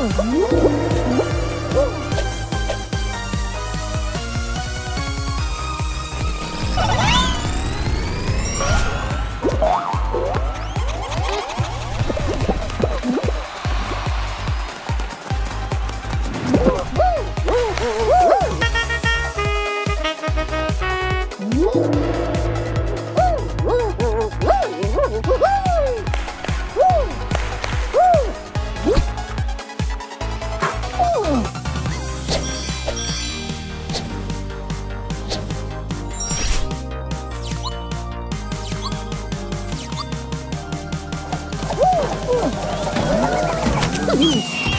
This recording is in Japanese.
Woo! うん。